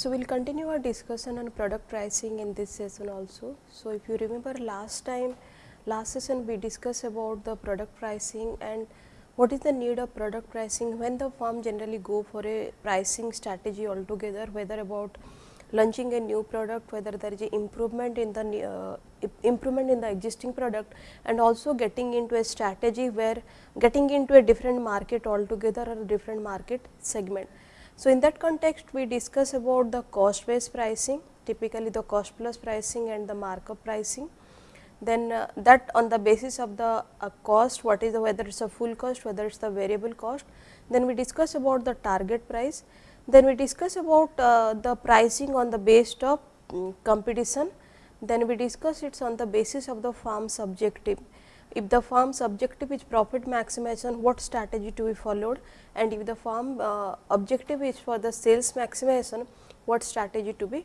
So, we will continue our discussion on product pricing in this session also. So, if you remember last time last session we discussed about the product pricing and what is the need of product pricing when the firm generally go for a pricing strategy altogether whether about launching a new product whether there is improvement in the uh, improvement in the existing product and also getting into a strategy where getting into a different market altogether or a different market segment. So, in that context we discuss about the cost based pricing typically the cost plus pricing and the markup pricing. Then uh, that on the basis of the uh, cost what is the whether it is a full cost whether it is the variable cost then we discuss about the target price. Then we discuss about uh, the pricing on the based of um, competition. Then we discuss it is on the basis of the firm's objective if the firm's objective is profit maximization what strategy to be followed? And if the firm uh, objective is for the sales maximization what strategy to be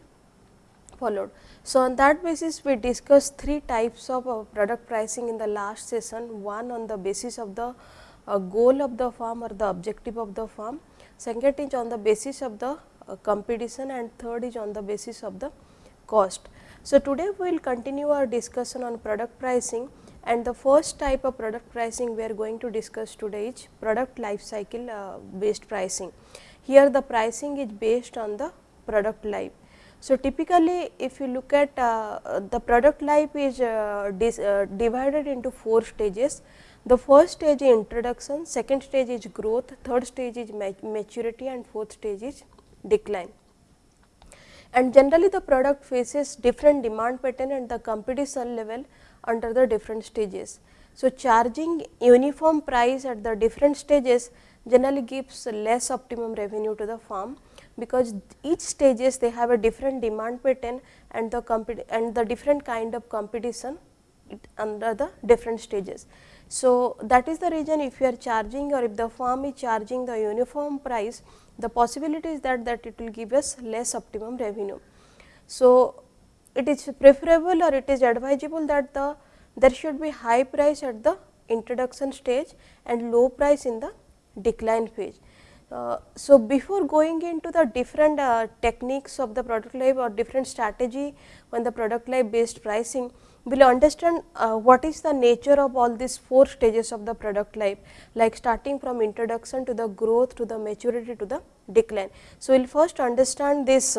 followed. So, on that basis we discussed three types of uh, product pricing in the last session, one on the basis of the uh, goal of the firm or the objective of the firm, second is on the basis of the uh, competition. And third is on the basis of the cost. So, today we will continue our discussion on product pricing and the first type of product pricing we are going to discuss today is product life cycle uh, based pricing. Here the pricing is based on the product life so, typically if you look at uh, the product life is uh, uh, divided into 4 stages. The first stage is introduction, second stage is growth, third stage is maturity and fourth stage is decline. And generally the product faces different demand pattern and the competition level under the different stages. So, charging uniform price at the different stages generally gives less optimum revenue to the firm because each stages they have a different demand pattern and the and the different kind of competition under the different stages. So, that is the reason if you are charging or if the firm is charging the uniform price, the possibility is that that it will give us less optimum revenue. So, it is preferable or it is advisable that the there should be high price at the introduction stage and low price in the decline phase. Uh, so, before going into the different uh, techniques of the product life or different strategy on the product life based pricing, we will understand uh, what is the nature of all these four stages of the product life like starting from introduction to the growth to the maturity to the decline. So, we will first understand this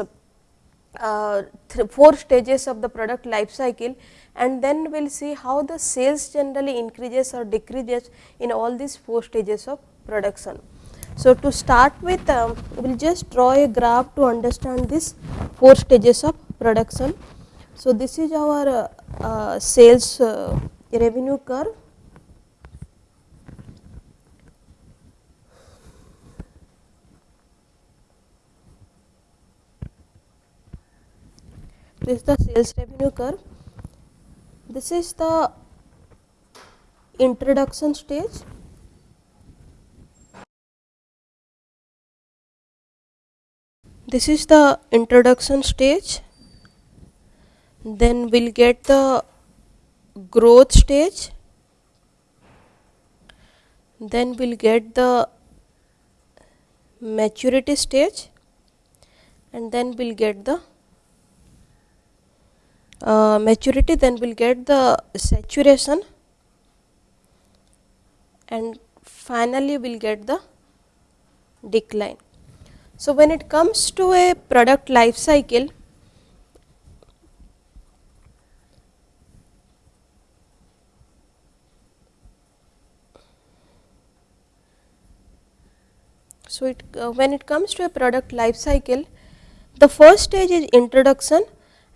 uh, four stages of the product life cycle and then we will see how the sales generally increases or decreases in all these four stages of production. So, to start with um, we will just draw a graph to understand this four stages of production. So, this is our uh, uh, sales uh, revenue curve. This is the sales revenue curve. This is the introduction stage this is the introduction stage then we'll get the growth stage then we'll get the maturity stage and then we'll get the uh, maturity then we'll get the saturation. And finally we'll get the decline. So, when it comes to a product life cycle, so it uh, when it comes to a product life cycle, the first stage is introduction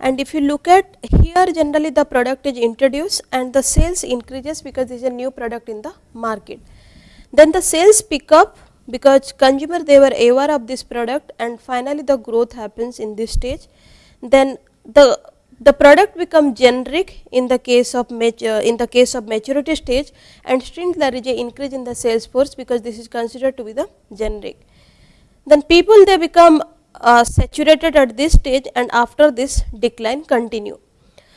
and if you look at here generally the product is introduced and the sales increases because there is a new product in the market. Then the sales pick up because consumer they were aware of this product and finally the growth happens in this stage then the the product become generic in the case of uh, in the case of maturity stage and still there is a increase in the sales force because this is considered to be the generic then people they become uh, saturated at this stage and after this decline continue.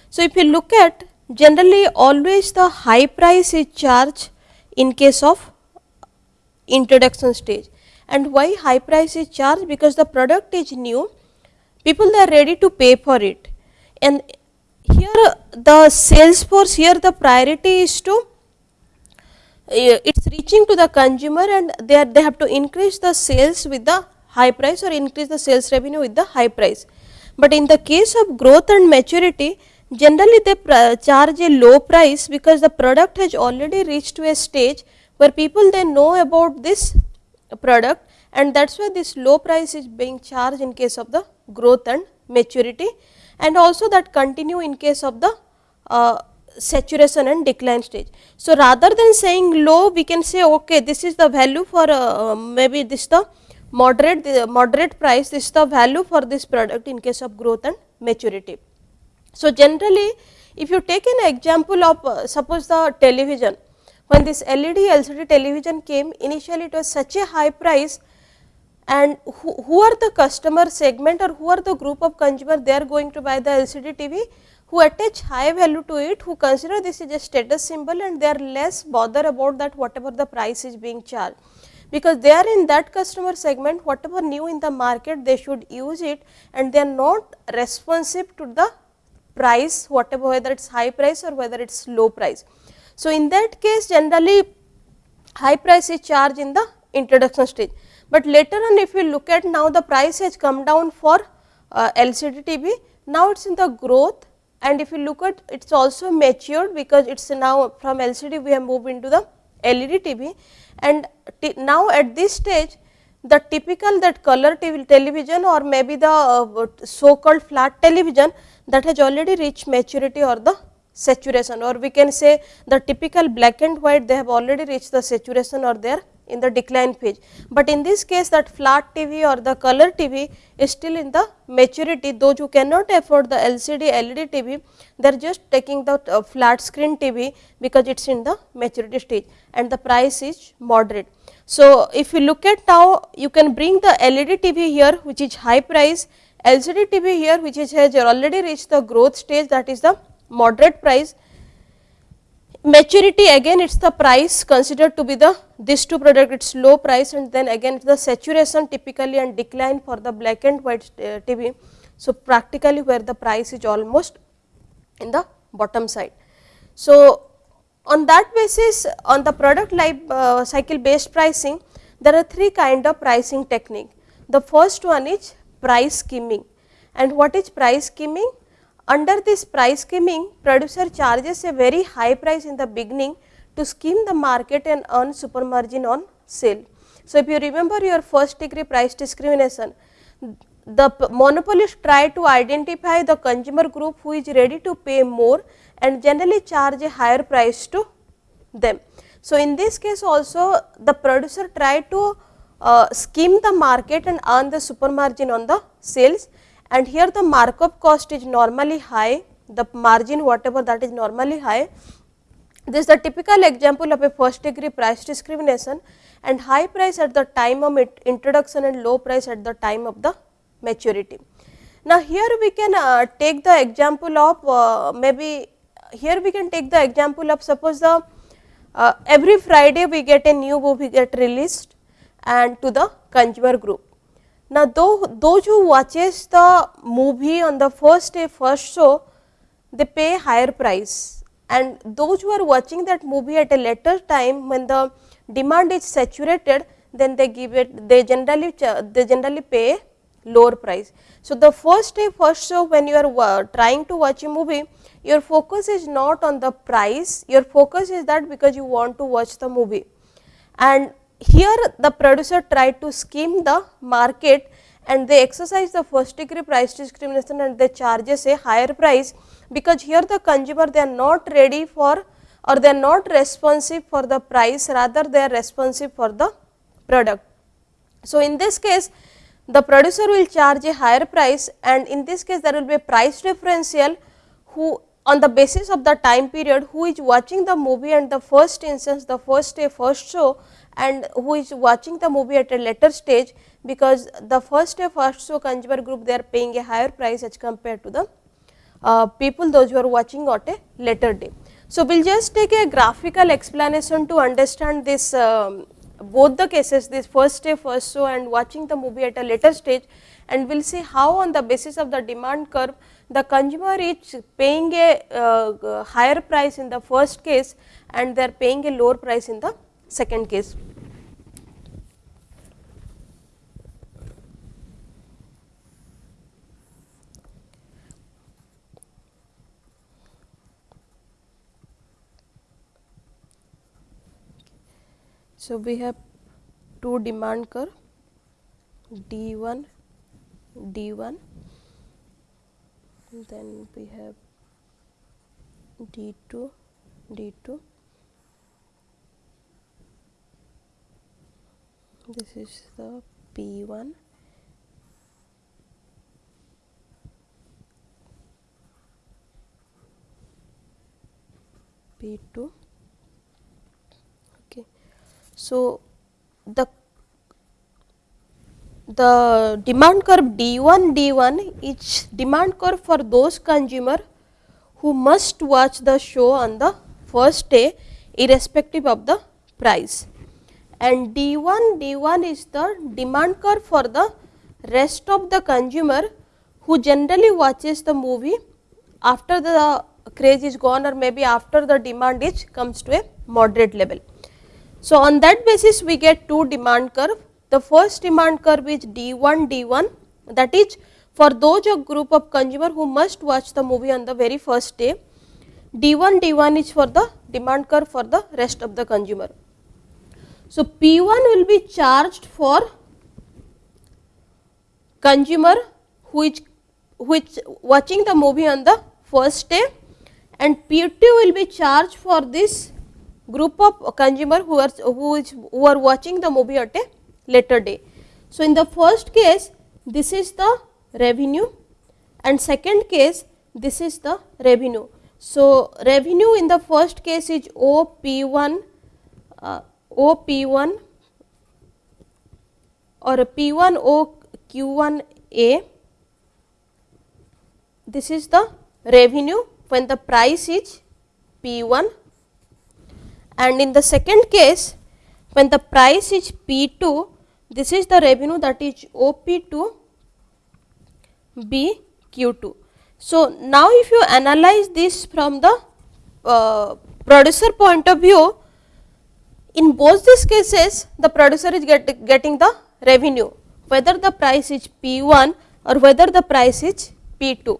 So if you look at generally always the high price is charged in case of introduction stage. And why high price is charged? Because the product is new people are ready to pay for it. And here the sales force here the priority is to uh, it is reaching to the consumer and they are they have to increase the sales with the high price or increase the sales revenue with the high price. But in the case of growth and maturity generally they charge a low price because the product has already reached to a stage where people they know about this product and that is why this low price is being charged in case of the growth and maturity and also that continue in case of the uh, saturation and decline stage. So, rather than saying low we can say okay this is the value for uh, maybe this the moderate the moderate price is the value for this product in case of growth and maturity. So, generally if you take an example of uh, suppose the television when this LED LCD television came initially it was such a high price and who, who are the customer segment or who are the group of consumer they are going to buy the LCD TV who attach high value to it who consider this is a status symbol and they are less bother about that whatever the price is being charged because they are in that customer segment whatever new in the market they should use it and they are not responsive to the price whatever whether it is high price or whether it is low price. So, in that case generally high price is charged in the introduction stage. But later on if you look at now the price has come down for uh, LCD TV, now it is in the growth. And if you look at it is also matured because it is now from LCD we have moved into the LED TV and now at this stage the typical that color television or maybe the uh, so called flat television that has already reached maturity or the saturation or we can say the typical black and white they have already reached the saturation or they are in the decline phase. But in this case that flat TV or the color TV is still in the maturity those who cannot afford the LCD LED TV they are just taking the uh, flat screen TV because it is in the maturity stage and the price is moderate. So, if you look at now you can bring the LED TV here which is high price LCD TV here which is has already reached the growth stage that is the moderate price maturity again it is the price considered to be the this two product it is low price and then again the saturation typically and decline for the black and white uh, TV. So, practically where the price is almost in the bottom side. So, on that basis on the product life uh, cycle based pricing there are three kind of pricing technique. The first one is price skimming and what is price skimming? Under this price skimming, producer charges a very high price in the beginning to skim the market and earn super margin on sale. So, if you remember your first degree price discrimination, the monopolist try to identify the consumer group who is ready to pay more and generally charge a higher price to them. So, in this case also the producer try to uh, skim the market and earn the super margin on the sales and here the markup cost is normally high, the margin whatever that is normally high. This is the typical example of a first degree price discrimination and high price at the time of introduction and low price at the time of the maturity. Now, here we can uh, take the example of uh, maybe here we can take the example of suppose the uh, every Friday we get a new movie get released and to the consumer group. Now, though, those who watches the movie on the first day first show, they pay higher price and those who are watching that movie at a later time when the demand is saturated, then they give it, they generally, they generally pay lower price. So, the first day first show when you are trying to watch a movie, your focus is not on the price, your focus is that because you want to watch the movie and here the producer tried to skim the market and they exercise the first degree price discrimination and they charges a higher price because here the consumer they are not ready for or they are not responsive for the price rather they are responsive for the product. So, in this case the producer will charge a higher price and in this case there will be a price differential who on the basis of the time period who is watching the movie and the first instance the first day first show and who is watching the movie at a later stage because the first day first show consumer group they are paying a higher price as compared to the uh, people those who are watching at a later day. So, we will just take a graphical explanation to understand this um, both the cases this first day first show and watching the movie at a later stage and we will see how on the basis of the demand curve the consumer is paying a uh, higher price in the first case and they are paying a lower price in the second case. So, we have two demand curve D 1 D 1 then we have D 2 D 2 this is the P 1 P 2 okay. So the the demand curve D1 D1 is demand curve for those consumer who must watch the show on the first day irrespective of the price and D1 D1 is the demand curve for the rest of the consumer who generally watches the movie after the craze is gone or maybe after the demand is comes to a moderate level. So, on that basis we get two demand curve the first demand curve is D1 D1 that is for those group of consumer who must watch the movie on the very first day. D1 D1 is for the demand curve for the rest of the consumer. So, P1 will be charged for consumer is which watching the movie on the first day and P2 will be charged for this group of consumer who are who is who are watching the movie at a later day. So, in the first case this is the revenue and second case this is the revenue. So, revenue in the first case is OP1 uh, OP1 or P1 OQ1A this is the revenue when the price is P1 and in the second case when the price is P2 this is the revenue that is OP2 BQ2. So, now if you analyze this from the uh, producer point of view, in both these cases the producer is get, getting the revenue whether the price is P1 or whether the price is P2.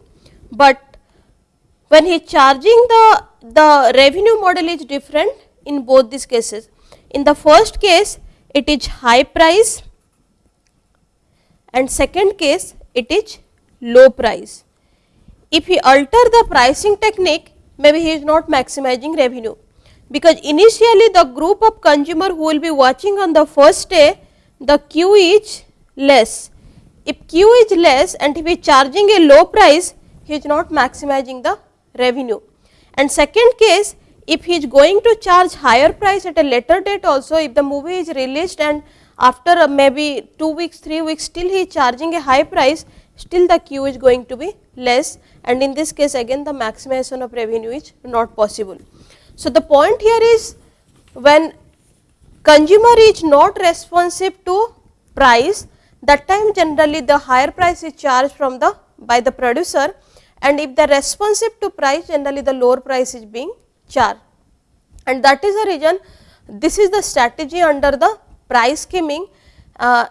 But when he is charging the, the revenue model is different in both these cases. In the first case it is high price and second case it is low price. If he alter the pricing technique maybe he is not maximizing revenue because initially the group of consumer who will be watching on the first day the Q is less. If Q is less and if he is charging a low price he is not maximizing the revenue. And second case if he is going to charge higher price at a later date also if the movie is released and after uh, maybe 2 weeks 3 weeks still he is charging a high price still the Q is going to be less and in this case again the maximization of revenue is not possible. So, the point here is when consumer is not responsive to price that time generally the higher price is charged from the by the producer. And if are responsive to price generally the lower price is being charged. And that is the reason this is the strategy under the price skimming. Uh,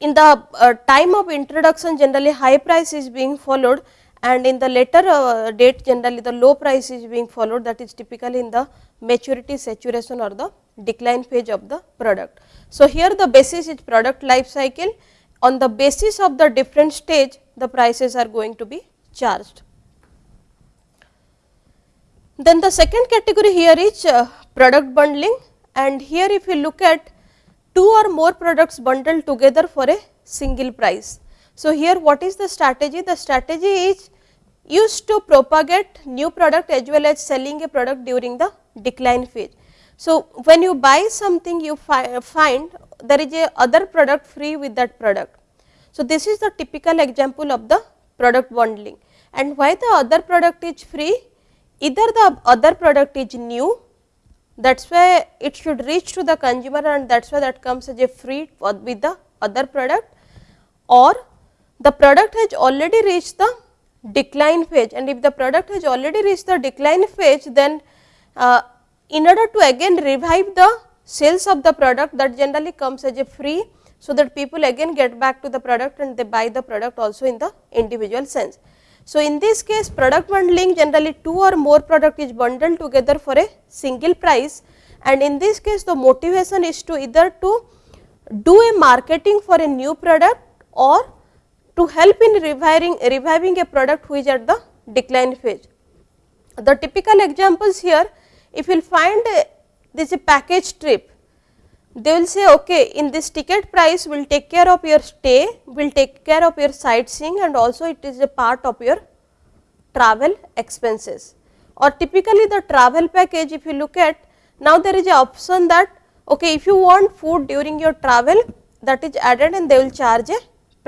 in the uh, time of introduction generally high price is being followed and in the later uh, date generally the low price is being followed that is typically in the maturity saturation or the decline phase of the product. So, here the basis is product life cycle on the basis of the different stage the prices are going to be charged. Then the second category here is uh, product bundling and here if you look at two or more products bundled together for a single price. So, here what is the strategy? The strategy is used to propagate new product as well as selling a product during the decline phase. So, when you buy something you fi find there is a other product free with that product. So, this is the typical example of the product bundling and why the other product is free either the other product is new that is why it should reach to the consumer and that is why that comes as a free with the other product or the product has already reached the decline phase and if the product has already reached the decline phase then uh, in order to again revive the sales of the product that generally comes as a free so that people again get back to the product and they buy the product also in the individual sense. So, in this case product bundling generally two or more product is bundled together for a single price and in this case the motivation is to either to do a marketing for a new product or to help in reviving, reviving a product which at the decline phase. The typical examples here if you will find a, this a package trip they will say okay in this ticket price we will take care of your stay, we will take care of your sightseeing and also it is a part of your travel expenses. Or typically the travel package if you look at now there is a option that okay if you want food during your travel that is added and they will charge a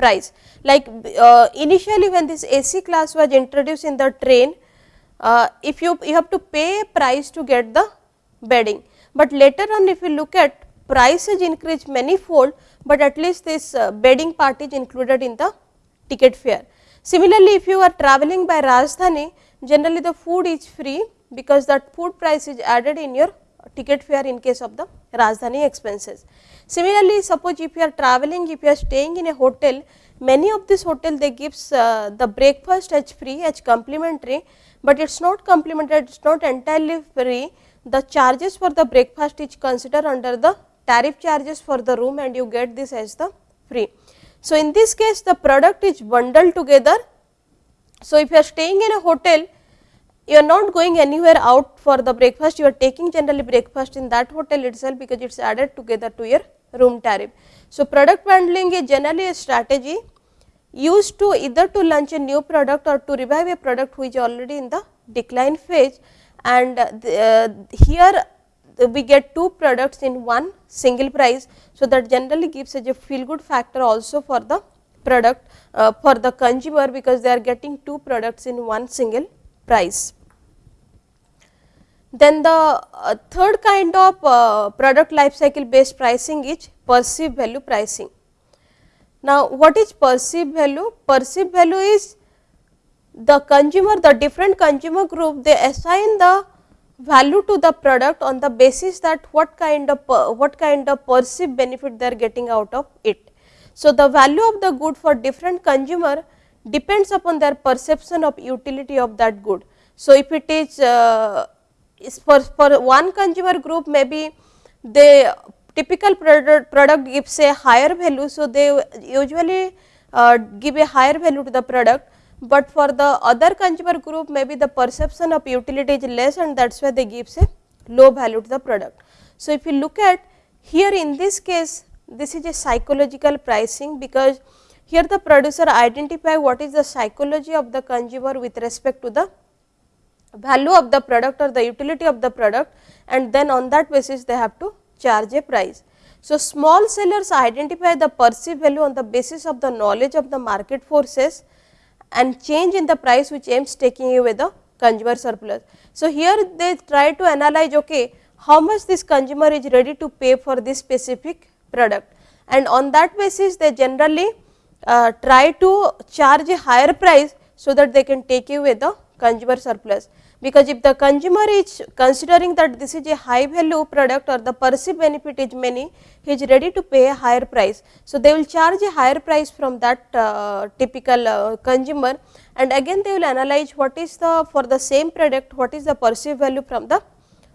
price. Like uh, initially when this AC class was introduced in the train uh, if you, you have to pay a price to get the bedding, but later on if you look at price has increased many fold, but at least this uh, bedding part is included in the ticket fare. Similarly, if you are travelling by Rajdhani, generally the food is free because that food price is added in your ticket fare in case of the Rajdhani expenses. Similarly, suppose if you are travelling, if you are staying in a hotel, many of this hotel they gives uh, the breakfast as free as complimentary, but it is not complimentary, it is not entirely free. The charges for the breakfast is considered under the tariff charges for the room and you get this as the free. So, in this case the product is bundled together. So, if you are staying in a hotel you are not going anywhere out for the breakfast you are taking generally breakfast in that hotel itself because it is added together to your room tariff. So, product bundling is generally a strategy used to either to launch a new product or to revive a product which is already in the decline phase and the, uh, here we get two products in one single price. So, that generally gives us a feel good factor also for the product uh, for the consumer because they are getting two products in one single price. Then the uh, third kind of uh, product life cycle based pricing is perceived value pricing. Now, what is perceived value? Perceived value is the consumer, the different consumer group they assign the value to the product on the basis that what kind of what kind of perceived benefit they are getting out of it. So, the value of the good for different consumer depends upon their perception of utility of that good. So, if it is, uh, is for, for one consumer group maybe the typical product, product gives a higher value. So, they usually uh, give a higher value to the product but for the other consumer group maybe the perception of utility is less and that is why they gives a low value to the product. So, if you look at here in this case this is a psychological pricing because here the producer identify what is the psychology of the consumer with respect to the value of the product or the utility of the product and then on that basis they have to charge a price. So, small sellers identify the perceived value on the basis of the knowledge of the market forces and change in the price which aims taking away the consumer surplus. So, here they try to analyze okay, how much this consumer is ready to pay for this specific product and on that basis they generally uh, try to charge a higher price so that they can take away the consumer surplus because if the consumer is considering that this is a high value product or the perceived benefit is many, he is ready to pay a higher price. So, they will charge a higher price from that uh, typical uh, consumer and again they will analyze what is the for the same product what is the perceived value from the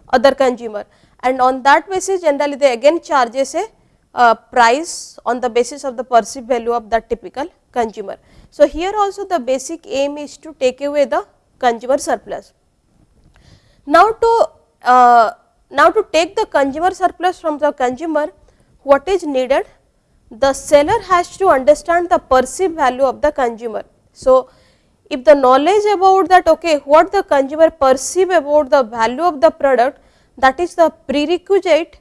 other consumer and on that basis generally they again charges a uh, price on the basis of the perceived value of that typical consumer. So, here also the basic aim is to take away the consumer surplus. Now, to uh, now to take the consumer surplus from the consumer what is needed the seller has to understand the perceived value of the consumer. So, if the knowledge about that okay what the consumer perceive about the value of the product that is the prerequisite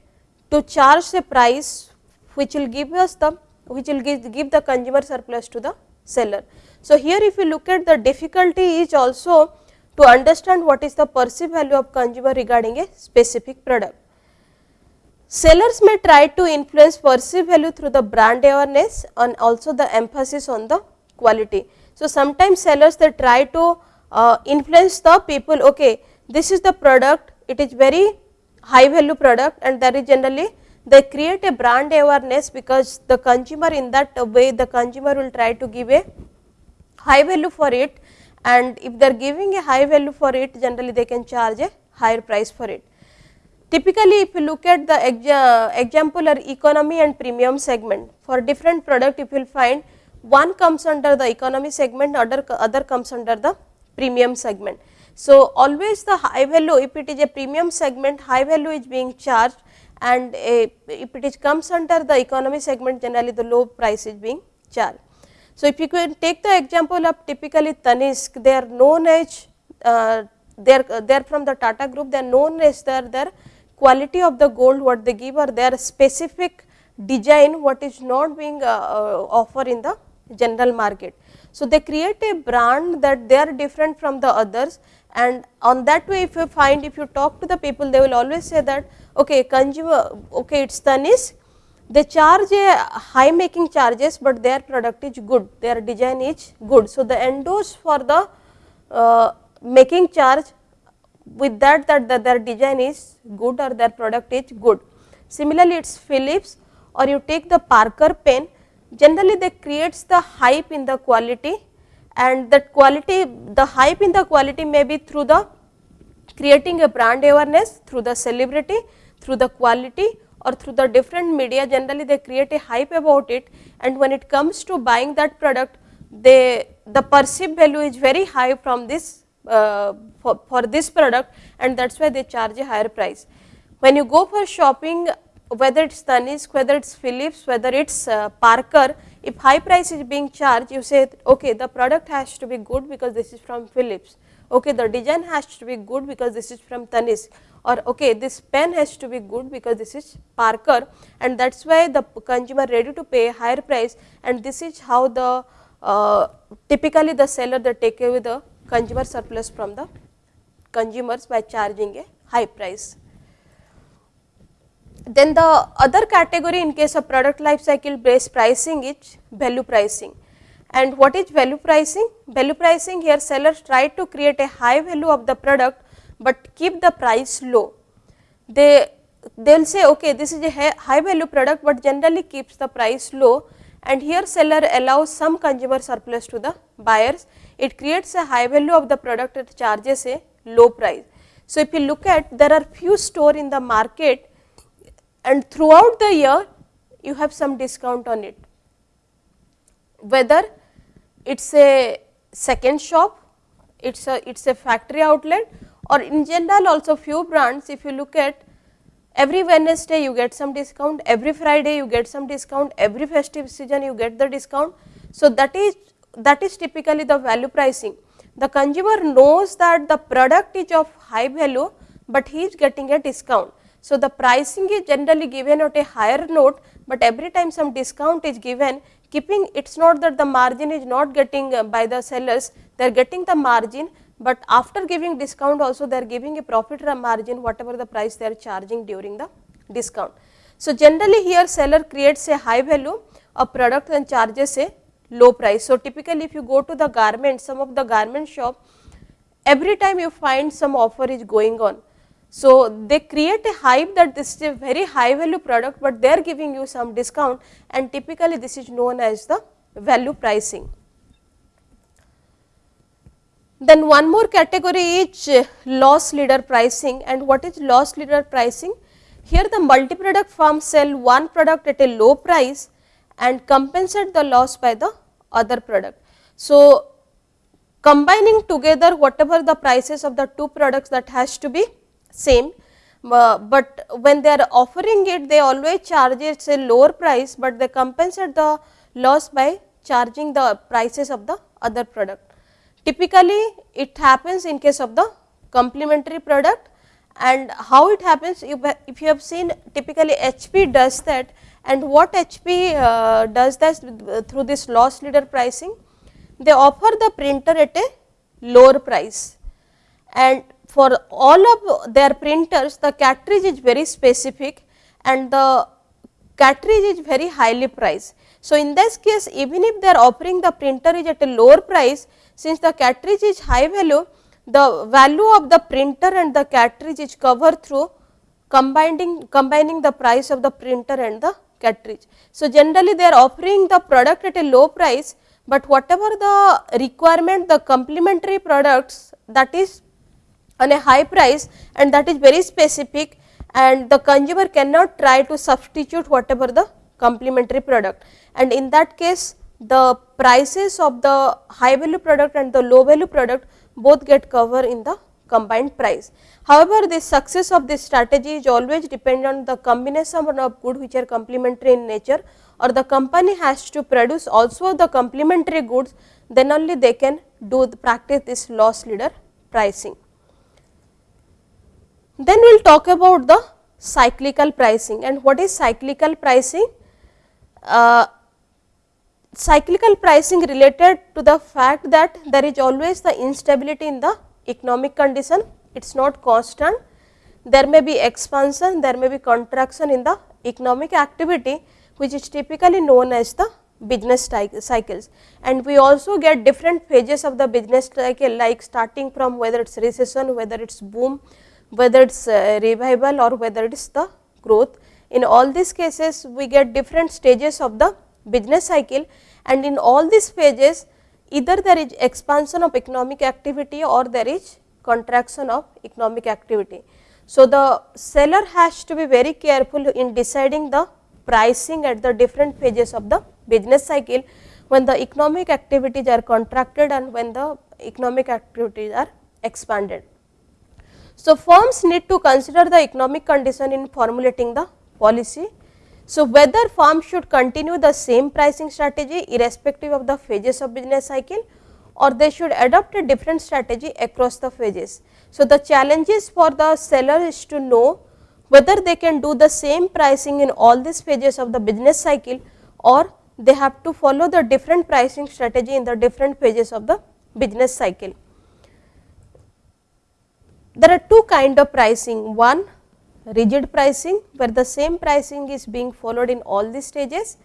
to charge the price which will give us the which will give, give the consumer surplus to the seller. So, here if you look at the difficulty is also to understand what is the perceived value of consumer regarding a specific product. sellers may try to influence perceived value through the brand awareness and also the emphasis on the quality. So, sometimes sellers they try to uh, influence the people okay this is the product it is very high value product and that is generally they create a brand awareness because the consumer in that way the consumer will try to give a high value for it and if they are giving a high value for it generally they can charge a higher price for it. Typically, if you look at the exa example or economy and premium segment for different product if you will find one comes under the economy segment other, other comes under the premium segment. So, always the high value if it is a premium segment high value is being charged and a, if it is comes under the economy segment generally the low price is being charged. So, if you can take the example of typically Tanishq they are known as uh, they are they are from the Tata group they are known as their their quality of the gold what they give or their specific design what is not being uh, uh, offer in the general market. So, they create a brand that they are different from the others and on that way if you find if you talk to the people they will always say that okay consumer okay it is Tanishq they charge a high making charges, but their product is good their design is good. So, the endorse for the uh, making charge with that that the, their design is good or their product is good. Similarly, it is Philips or you take the Parker pen generally they creates the hype in the quality and that quality the hype in the quality may be through the creating a brand awareness through the celebrity through the quality or through the different media generally they create a hype about it and when it comes to buying that product they the perceived value is very high from this uh, for, for this product and that is why they charge a higher price. When you go for shopping whether it is Tanishq, whether it is Philips, whether it is uh, Parker, if high price is being charged you say okay the product has to be good because this is from Philips, okay the design has to be good because this is from Tanishq or okay this pen has to be good because this is Parker and that is why the consumer ready to pay higher price and this is how the uh, typically the seller they take away the consumer surplus from the consumers by charging a high price. Then the other category in case of product life cycle based pricing is value pricing. And what is value pricing? Value pricing here sellers try to create a high value of the product, but keep the price low. They they will say okay this is a high value product, but generally keeps the price low and here seller allows some consumer surplus to the buyers. It creates a high value of the product it charges a low price. So, if you look at there are few store in the market and throughout the year you have some discount on it. Whether it is a second shop, it is a it is a factory outlet or in general also few brands if you look at every Wednesday you get some discount, every Friday you get some discount, every festive season you get the discount. So, that is that is typically the value pricing. The consumer knows that the product is of high value, but he is getting a discount. So, the pricing is generally given at a higher note, but every time some discount is given keeping it is not that the margin is not getting uh, by the sellers, they are getting the margin, but after giving discount also they are giving a profit or margin whatever the price they are charging during the discount. So, generally here seller creates a high value of product and charges a low price. So, typically if you go to the garment some of the garment shop every time you find some offer is going on. So, they create a hype that this is a very high value product, but they are giving you some discount and typically this is known as the value pricing. Then one more category is uh, loss leader pricing and what is loss leader pricing? Here the multi-product firm sell one product at a low price and compensate the loss by the other product. So, combining together whatever the prices of the two products that has to be same, uh, but when they are offering it they always charge it a lower price, but they compensate the loss by charging the prices of the other product. Typically, it happens in case of the complementary product and how it happens if you have seen typically HP does that and what HP uh, does that through this loss leader pricing they offer the printer at a lower price and for all of their printers the cartridge is very specific and the cartridge is very highly priced. So, in this case even if they are offering the printer is at a lower price since the cartridge is high value the value of the printer and the cartridge is covered through combining combining the price of the printer and the cartridge. So, generally they are offering the product at a low price, but whatever the requirement the complementary products that is on a high price and that is very specific and the consumer cannot try to substitute whatever the complementary product and in that case the prices of the high value product and the low value product both get covered in the combined price. However, the success of this strategy is always depend on the combination of good which are complementary in nature or the company has to produce also the complementary goods then only they can do the practice this loss leader pricing. Then we will talk about the cyclical pricing and what is cyclical pricing? Uh, cyclical pricing related to the fact that there is always the instability in the economic condition, it is not constant. There may be expansion, there may be contraction in the economic activity which is typically known as the business cycles. And we also get different phases of the business cycle like starting from whether it is recession, whether it is boom, whether it is uh, revival or whether it is the growth. In all these cases we get different stages of the business cycle and in all these phases either there is expansion of economic activity or there is contraction of economic activity. So, the seller has to be very careful in deciding the pricing at the different phases of the business cycle when the economic activities are contracted and when the economic activities are expanded. So, firms need to consider the economic condition in formulating the policy so, whether firm should continue the same pricing strategy irrespective of the phases of business cycle or they should adopt a different strategy across the phases. So, the challenges for the seller is to know whether they can do the same pricing in all these phases of the business cycle or they have to follow the different pricing strategy in the different phases of the business cycle. There are two kind of pricing, one rigid pricing where the same pricing is being followed in all the stages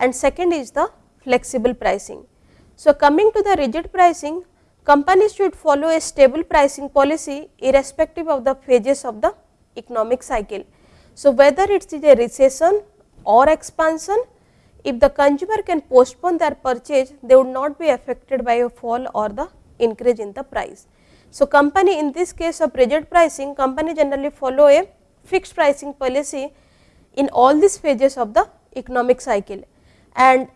and second is the flexible pricing. So, coming to the rigid pricing companies should follow a stable pricing policy irrespective of the phases of the economic cycle. So, whether it is a recession or expansion if the consumer can postpone their purchase they would not be affected by a fall or the increase in the price. So, company in this case of rigid pricing company generally follow a fixed pricing policy in all these phases of the economic cycle. And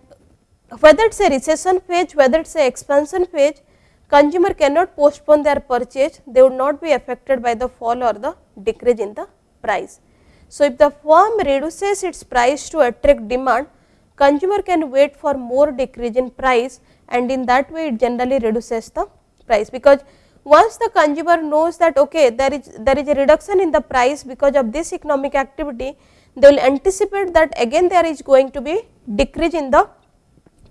whether it is a recession phase, whether it is a expansion phase, consumer cannot postpone their purchase, they would not be affected by the fall or the decrease in the price. So, if the firm reduces its price to attract demand, consumer can wait for more decrease in price and in that way it generally reduces the price because once the consumer knows that okay there is there is a reduction in the price because of this economic activity they will anticipate that again there is going to be decrease in the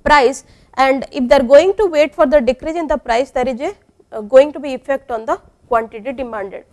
price and if they are going to wait for the decrease in the price there is a uh, going to be effect on the quantity demanded.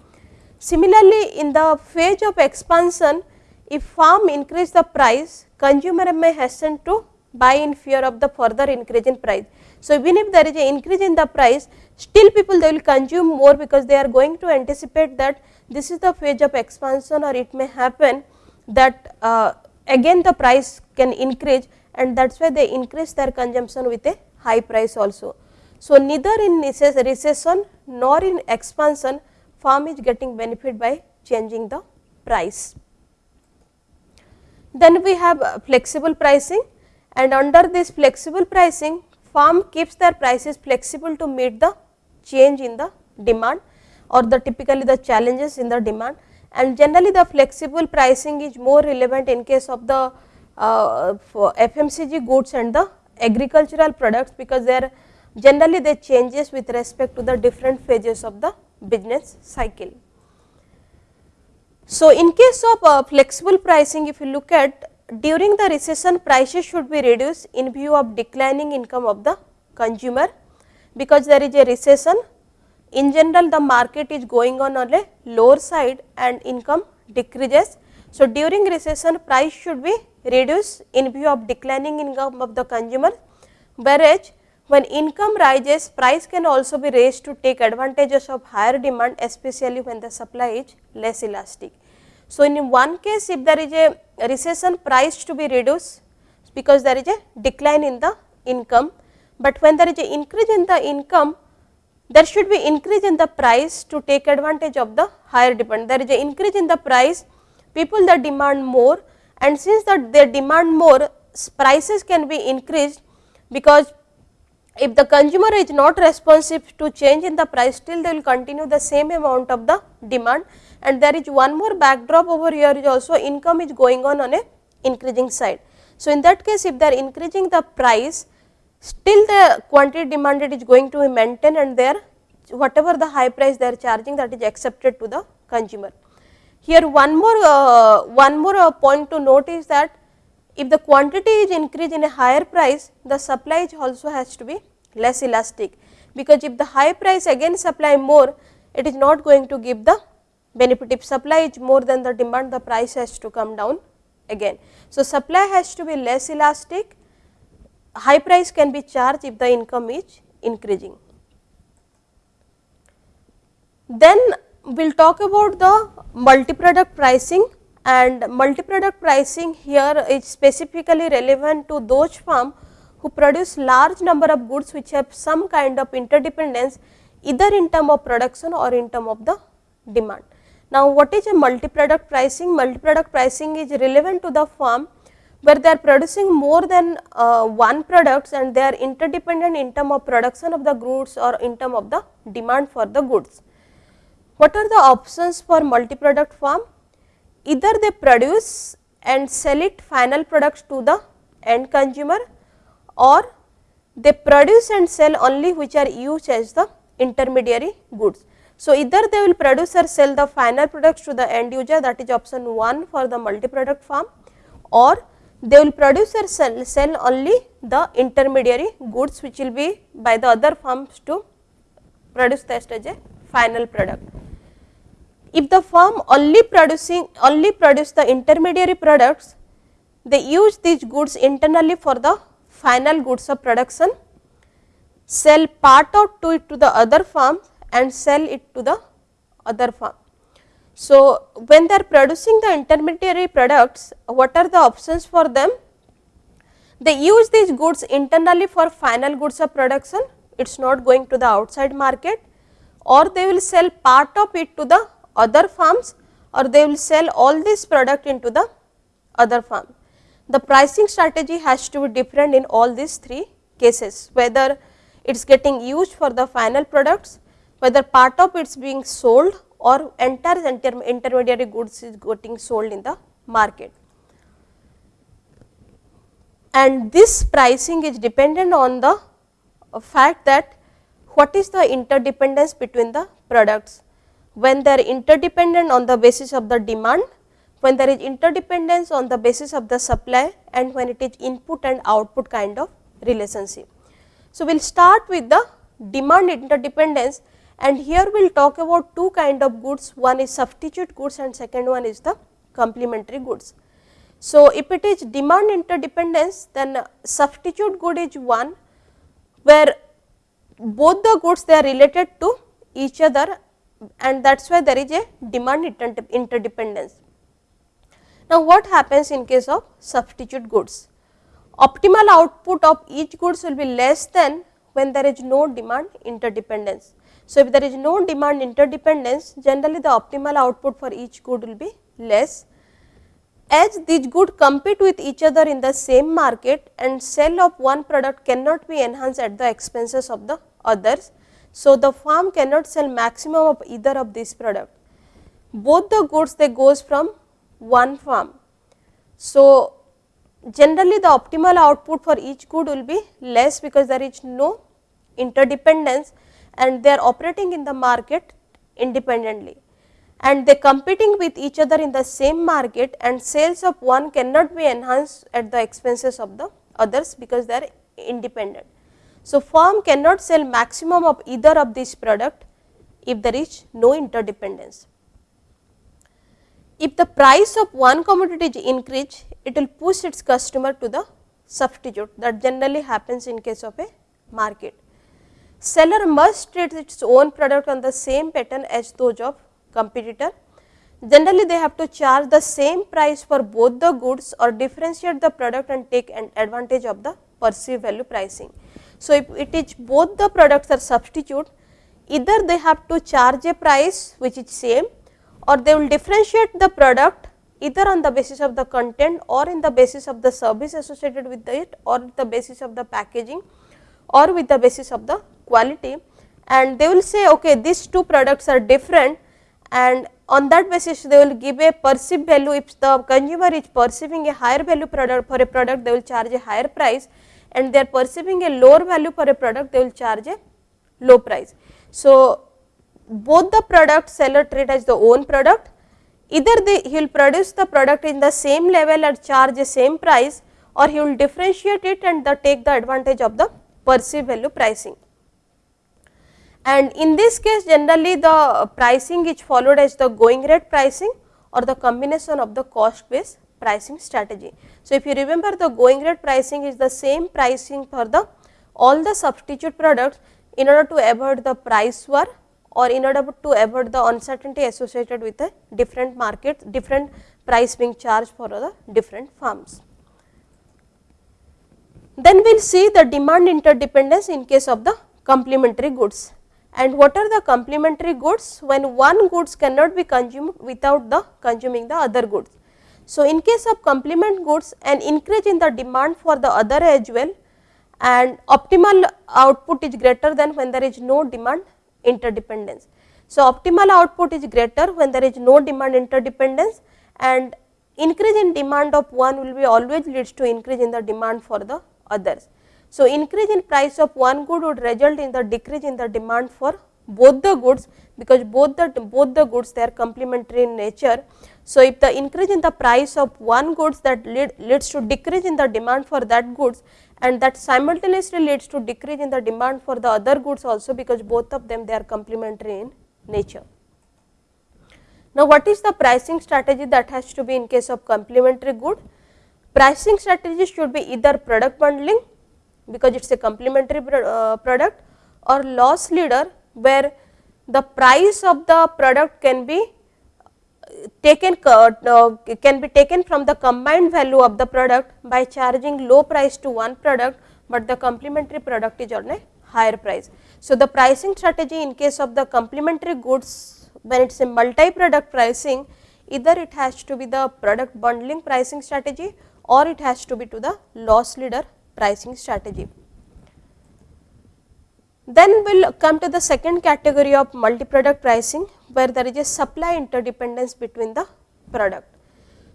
Similarly, in the phase of expansion if firm increase the price consumer may hasten to buy in fear of the further increase in price. So, even if there is an increase in the price still people they will consume more because they are going to anticipate that this is the phase of expansion or it may happen that uh, again the price can increase and that is why they increase their consumption with a high price also. So, neither in recession nor in expansion farm is getting benefit by changing the price. Then we have flexible pricing and under this flexible pricing firm keeps their prices flexible to meet the change in the demand or the typically the challenges in the demand and generally the flexible pricing is more relevant in case of the uh, FMCG goods and the agricultural products because they are generally they changes with respect to the different phases of the business cycle. So, in case of uh, flexible pricing if you look at during the recession prices should be reduced in view of declining income of the consumer because there is a recession in general the market is going on on a lower side and income decreases. So, during recession price should be reduced in view of declining income of the consumer whereas when income rises price can also be raised to take advantages of higher demand especially when the supply is less elastic. So, in one case if there is a recession price to be reduced because there is a decline in the income, but when there is a increase in the income there should be increase in the price to take advantage of the higher demand. There is a increase in the price people that demand more and since that they demand more prices can be increased because if the consumer is not responsive to change in the price still they will continue the same amount of the demand and there is one more backdrop over here is also income is going on on a increasing side. So, in that case if they are increasing the price still the quantity demanded is going to be maintained and there whatever the high price they are charging that is accepted to the consumer. Here one more uh, one more uh, point to note is that if the quantity is increased in a higher price, the supply also has to be less elastic, because if the high price again supply more, it is not going to give the benefit. If supply is more than the demand, the price has to come down again. So, supply has to be less elastic, high price can be charged if the income is increasing. Then we will talk about the multi-product pricing and multi-product pricing here is specifically relevant to those firm who produce large number of goods which have some kind of interdependence either in term of production or in term of the demand. Now, what is a multi-product pricing? Multi-product pricing is relevant to the firm where they are producing more than uh, one products and they are interdependent in term of production of the goods or in term of the demand for the goods. What are the options for multi-product firm? Either they produce and sell it final products to the end consumer or they produce and sell only which are used as the intermediary goods. So, either they will produce or sell the final products to the end user that is option 1 for the multi product farm or they will produce or sell, sell only the intermediary goods which will be by the other firms to produce test as a final product. If the firm only producing only produce the intermediary products, they use these goods internally for the final goods of production, sell part of to it to the other firm and sell it to the other firm. So, when they are producing the intermediary products, what are the options for them? They use these goods internally for final goods of production, it is not going to the outside market or they will sell part of it to the other firms or they will sell all this product into the other firm. The pricing strategy has to be different in all these three cases, whether it is getting used for the final products, whether part of it is being sold or entire inter intermediary goods is getting sold in the market. And this pricing is dependent on the fact that what is the interdependence between the products when they are interdependent on the basis of the demand, when there is interdependence on the basis of the supply and when it is input and output kind of relationship. So, we will start with the demand interdependence and here we will talk about two kind of goods, one is substitute goods and second one is the complementary goods. So, if it is demand interdependence then substitute good is one where both the goods they are related to each other and that is why there is a demand interdependence. Now, what happens in case of substitute goods? Optimal output of each goods will be less than when there is no demand interdependence. So, if there is no demand interdependence generally the optimal output for each good will be less as these goods compete with each other in the same market and sale of one product cannot be enhanced at the expenses of the others. So, the farm cannot sell maximum of either of these product. Both the goods they goes from one farm. So, generally the optimal output for each good will be less because there is no interdependence and they are operating in the market independently and they are competing with each other in the same market and sales of one cannot be enhanced at the expenses of the others because they are independent. So, firm cannot sell maximum of either of these product if there is no interdependence. if the price of one commodity is increased, it will push its customer to the substitute that generally happens in case of a market. Seller must treat its own product on the same pattern as those of competitor. Generally, they have to charge the same price for both the goods or differentiate the product and take an advantage of the perceived value pricing. So, if it is both the products are substitute, either they have to charge a price which is same or they will differentiate the product either on the basis of the content or in the basis of the service associated with it or the basis of the packaging or with the basis of the quality. And they will say okay these two products are different and on that basis they will give a perceived value. If the consumer is perceiving a higher value product for a product they will charge a higher price and they are perceiving a lower value for a product they will charge a low price. So, both the product seller treat as the own product either they he will produce the product in the same level and charge the same price or he will differentiate it and the take the advantage of the perceived value pricing. And in this case generally the pricing is followed as the going rate pricing or the combination of the cost based pricing strategy. So, if you remember the going rate pricing is the same pricing for the all the substitute products in order to avoid the price war or in order to avoid the uncertainty associated with the different markets, different price being charged for the different firms. Then we will see the demand interdependence in case of the complementary goods and what are the complementary goods when one goods cannot be consumed without the consuming the other goods. So, in case of complement goods an increase in the demand for the other as well and optimal output is greater than when there is no demand interdependence. So, optimal output is greater when there is no demand interdependence and increase in demand of one will be always leads to increase in the demand for the others. So, increase in price of one good would result in the decrease in the demand for both the goods because both the both the goods they are complementary in nature. So, if the increase in the price of one goods that lead, leads to decrease in the demand for that goods and that simultaneously leads to decrease in the demand for the other goods also because both of them they are complementary in nature. Now, what is the pricing strategy that has to be in case of complementary good? Pricing strategy should be either product bundling because it is a complementary uh, product or loss leader where the price of the product can be taken uh, can be taken from the combined value of the product by charging low price to one product, but the complementary product is on a higher price. So, the pricing strategy in case of the complementary goods when it is a multi product pricing either it has to be the product bundling pricing strategy or it has to be to the loss leader pricing strategy. Then we will come to the second category of multi product pricing where there is a supply interdependence between the product.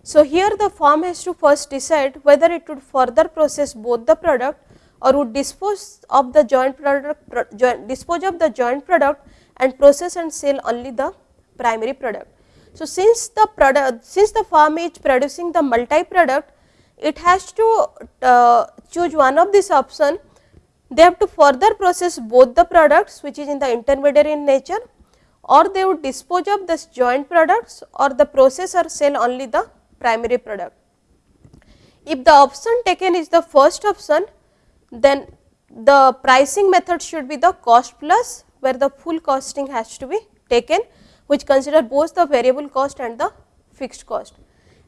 So, here the firm has to first decide whether it would further process both the product or would dispose of the joint product pro, joint, dispose of the joint product and process and sell only the primary product. So, since the product since the firm is producing the multi product it has to uh, choose one of this option they have to further process both the products which is in the intermediary in nature or they would dispose of this joint products or the process or sell only the primary product. If the option taken is the first option then the pricing method should be the cost plus where the full costing has to be taken which consider both the variable cost and the fixed cost.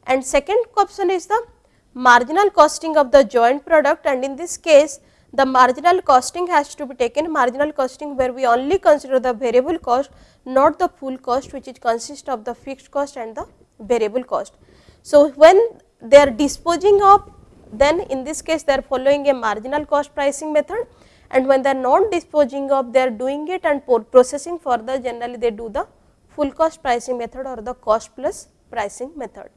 And second option is the marginal costing of the joint product and in this case the marginal costing has to be taken marginal costing where we only consider the variable cost not the full cost which is consist of the fixed cost and the variable cost. So, when they are disposing of then in this case they are following a marginal cost pricing method and when they are not disposing of they are doing it and processing further generally they do the full cost pricing method or the cost plus pricing method.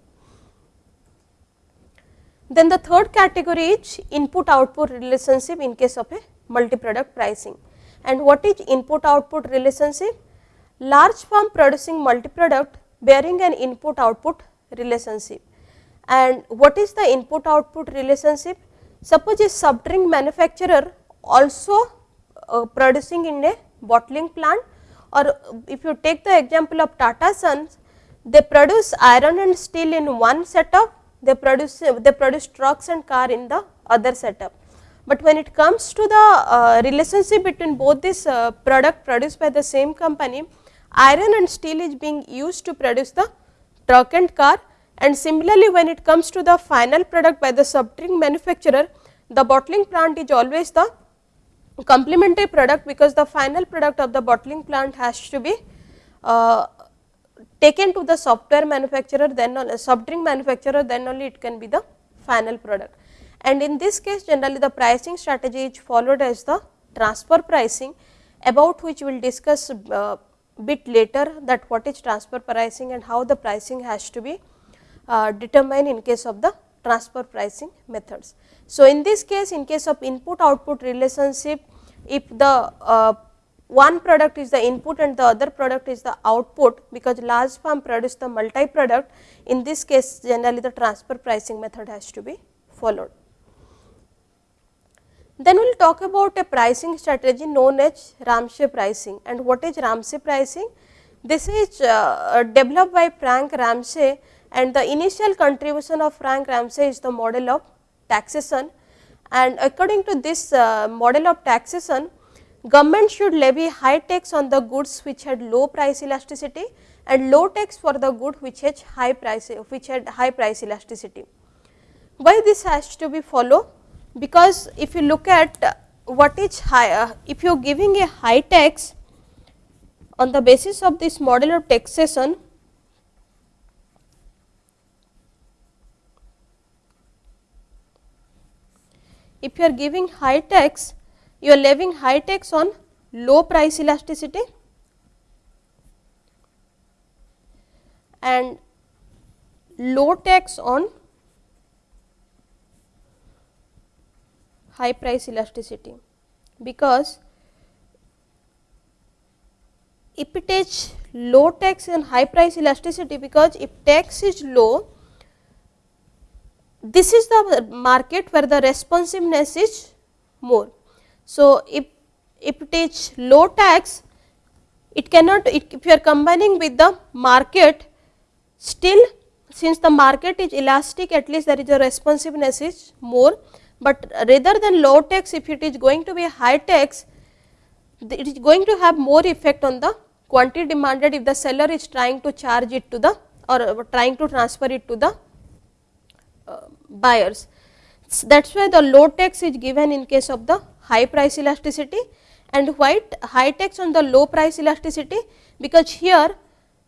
Then the third category is input output relationship in case of a multi product pricing. And what is input output relationship? Large firm producing multi product bearing an input output relationship. And what is the input output relationship? Suppose a soft drink manufacturer also uh, producing in a bottling plant or if you take the example of Tata Sons, they produce iron and steel in one setup, they produce they produce trucks and car in the other setup. But when it comes to the uh, relationship between both this uh, product produced by the same company, iron and steel is being used to produce the truck and car and similarly when it comes to the final product by the subtrink manufacturer, the bottling plant is always the complementary product because the final product of the bottling plant has to be uh, taken to the software manufacturer then on soft drink manufacturer then only it can be the final product. And in this case generally the pricing strategy is followed as the transfer pricing about which we will discuss uh, bit later that what is transfer pricing and how the pricing has to be uh, determined in case of the transfer pricing methods. So, in this case in case of input output relationship if the uh, one product is the input and the other product is the output because large firm produce the multi product in this case generally the transfer pricing method has to be followed. Then we will talk about a pricing strategy known as Ramsey pricing and what is Ramsey pricing? This is uh, developed by Frank Ramsey and the initial contribution of Frank Ramsey is the model of taxation and according to this uh, model of taxation government should levy high tax on the goods which had low price elasticity and low tax for the good which had high price which had high price elasticity. Why this has to be followed? Because if you look at what is high, uh, if you are giving a high tax on the basis of this model of taxation, if you are giving high tax you are levying high tax on low price elasticity. And low tax on high price elasticity. Because if it is low tax and high price elasticity because if tax is low this is the market where the responsiveness is more so, if, if it is low tax, it cannot it, if you are combining with the market still since the market is elastic at least there is a responsiveness is more, but rather than low tax if it is going to be high tax it is going to have more effect on the quantity demanded if the seller is trying to charge it to the or trying to transfer it to the uh, buyers. So, that is why the low tax is given in case of the high price elasticity and white high tax on the low price elasticity because here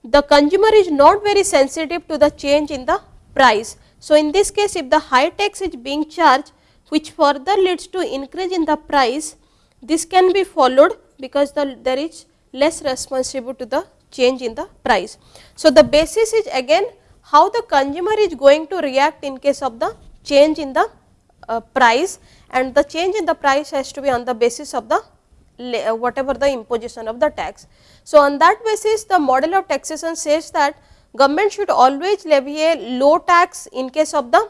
the consumer is not very sensitive to the change in the price. So, in this case if the high tax is being charged which further leads to increase in the price this can be followed because the there is less responsive to the change in the price. So, the basis is again how the consumer is going to react in case of the change in the uh, price and the change in the price has to be on the basis of the uh, whatever the imposition of the tax. So, on that basis the model of taxation says that government should always levy a low tax in case of the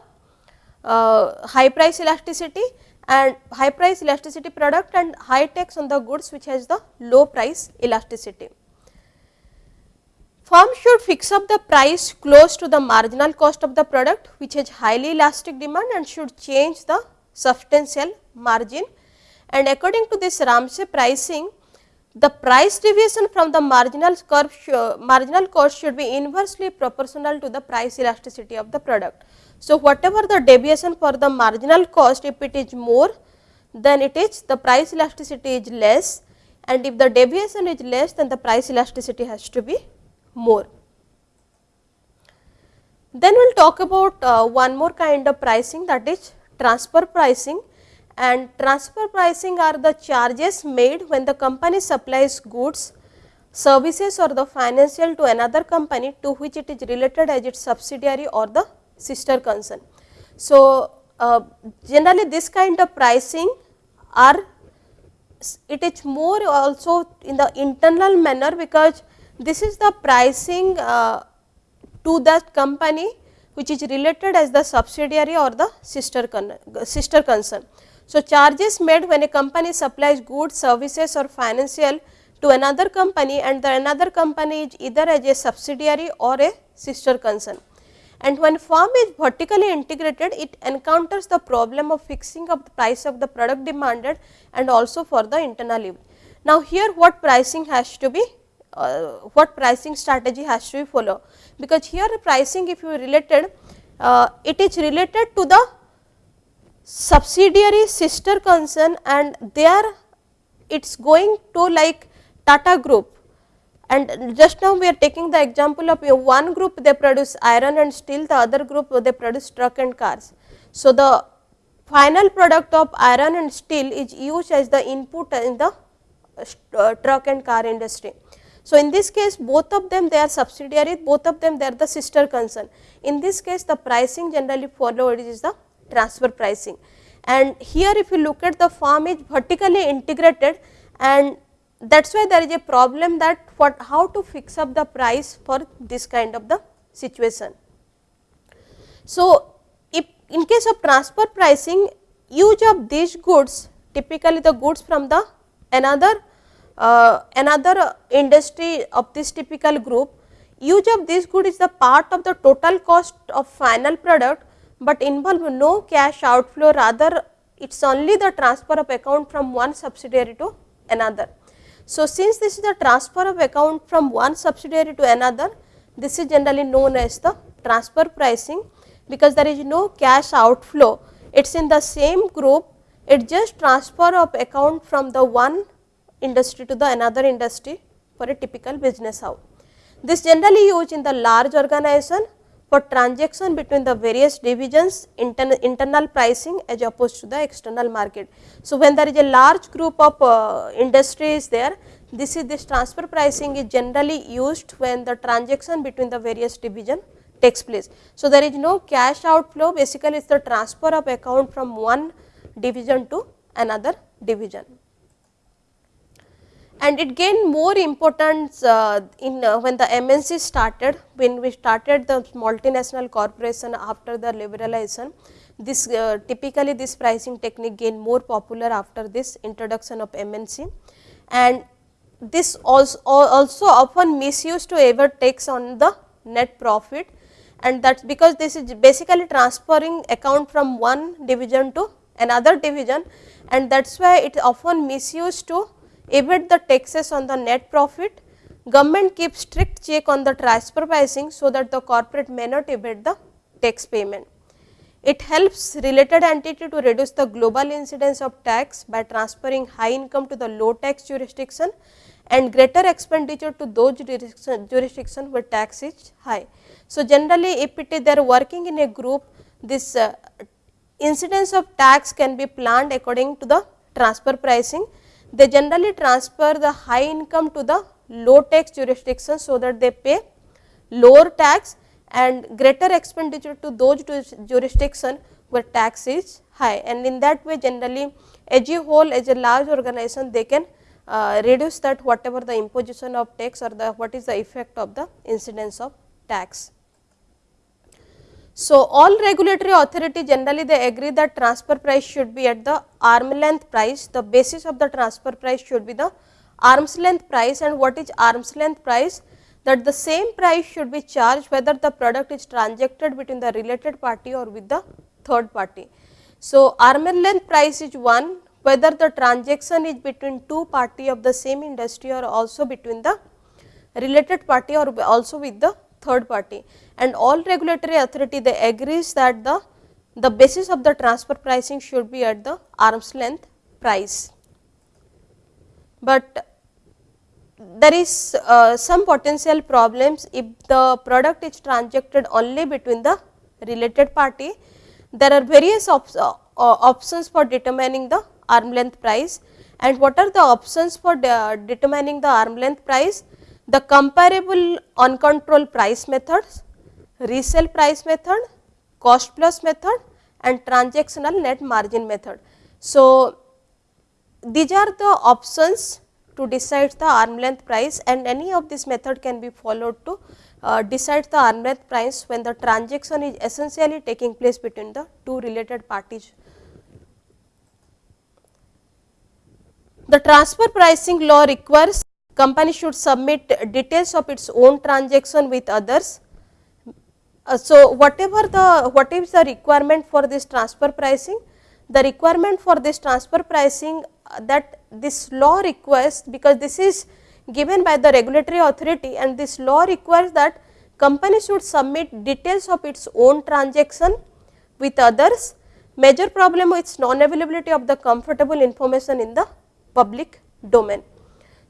uh, high price elasticity and high price elasticity product and high tax on the goods which has the low price elasticity. Firm should fix up the price close to the marginal cost of the product which has highly elastic demand and should change the substantial margin and according to this Ramsey pricing the price deviation from the marginal curve marginal cost should be inversely proportional to the price elasticity of the product. So, whatever the deviation for the marginal cost if it is more then it is the price elasticity is less and if the deviation is less then the price elasticity has to be more. Then we will talk about uh, one more kind of pricing that is transfer pricing and transfer pricing are the charges made when the company supplies goods, services or the financial to another company to which it is related as its subsidiary or the sister concern. So, uh, generally this kind of pricing are it is more also in the internal manner because this is the pricing uh, to that company which is related as the subsidiary or the sister, con sister concern. So, charges made when a company supplies goods, services or financial to another company and the another company is either as a subsidiary or a sister concern. And when firm is vertically integrated, it encounters the problem of fixing of the price of the product demanded and also for the internal use. Now, here what pricing has to be, uh, what pricing strategy has to be follow, because here pricing if you related, uh, it is related to the subsidiary sister concern and there it is going to like Tata group and just now we are taking the example of one group they produce iron and steel, the other group they produce truck and cars. So, the final product of iron and steel is used as the input in the uh, truck and car industry. So, in this case both of them they are subsidiary, both of them they are the sister concern. In this case the pricing generally followed is the transfer pricing and here if you look at the farm is vertically integrated and that is why there is a problem that what how to fix up the price for this kind of the situation. So, if in case of transfer pricing use of these goods typically the goods from the another uh, another industry of this typical group use of this good is the part of the total cost of final product, but involve no cash outflow rather it is only the transfer of account from one subsidiary to another. So, since this is the transfer of account from one subsidiary to another, this is generally known as the transfer pricing because there is no cash outflow. It is in the same group, it just transfer of account from the one industry to the another industry for a typical business house. This generally used in the large organization for transaction between the various divisions intern, internal pricing as opposed to the external market. So, when there is a large group of uh, industries there, this is this transfer pricing is generally used when the transaction between the various division takes place. So, there is no cash outflow basically it is the transfer of account from one division to another division and it gained more importance uh, in uh, when the MNC started, when we started the multinational corporation after the liberalization. This uh, typically this pricing technique gained more popular after this introduction of MNC and this also, also often misused to ever takes on the net profit and that is because this is basically transferring account from one division to another division and that is why it often misused to evade the taxes on the net profit, government keeps strict check on the transfer pricing, so that the corporate may not evade the tax payment. It helps related entity to reduce the global incidence of tax by transferring high income to the low tax jurisdiction and greater expenditure to those jurisdiction, jurisdiction where tax is high. So, generally if it is they are working in a group this uh, incidence of tax can be planned according to the transfer pricing they generally transfer the high income to the low tax jurisdiction, so that they pay lower tax and greater expenditure to those jurisdiction where tax is high and in that way generally as a whole as a large organization they can uh, reduce that whatever the imposition of tax or the what is the effect of the incidence of tax. So, all regulatory authority generally they agree that transfer price should be at the arm length price, the basis of the transfer price should be the arm's length price. And what is arm's length price? That the same price should be charged whether the product is transacted between the related party or with the third party. So, arm length price is one. Whether the transaction is between two party of the same industry or also between the related party or also with the third party and all regulatory authority they agrees that the, the basis of the transfer pricing should be at the arm's length price. But there is uh, some potential problems if the product is transacted only between the related party. There are various op uh, options for determining the arm length price and what are the options for de determining the arm length price? The comparable uncontrolled price methods, resale price method, cost plus method and transactional net margin method. So, these are the options to decide the arm length price and any of this method can be followed to uh, decide the arm length price when the transaction is essentially taking place between the two related parties. The transfer pricing law requires company should submit details of its own transaction with others. Uh, so, whatever the what is the requirement for this transfer pricing? The requirement for this transfer pricing uh, that this law requires because this is given by the regulatory authority and this law requires that company should submit details of its own transaction with others. Major problem is non availability of the comfortable information in the public domain.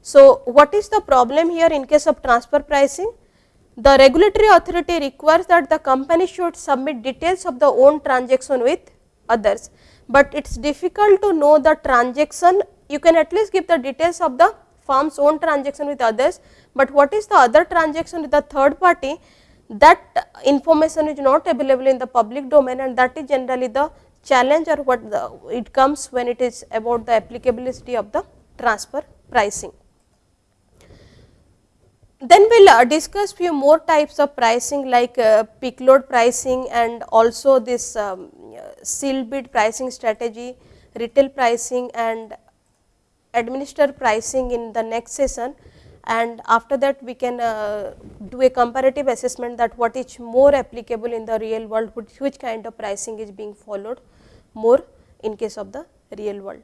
So, what is the problem here in case of transfer pricing? The regulatory authority requires that the company should submit details of the own transaction with others, but it is difficult to know the transaction you can at least give the details of the firm's own transaction with others, but what is the other transaction with the third party that information is not available in the public domain and that is generally the challenge or what the, it comes when it is about the applicability of the transfer pricing. Then we will uh, discuss few more types of pricing like uh, peak load pricing and also this um, sealed bid pricing strategy, retail pricing and administer pricing in the next session and after that we can uh, do a comparative assessment that what is more applicable in the real world, which, which kind of pricing is being followed more in case of the real world.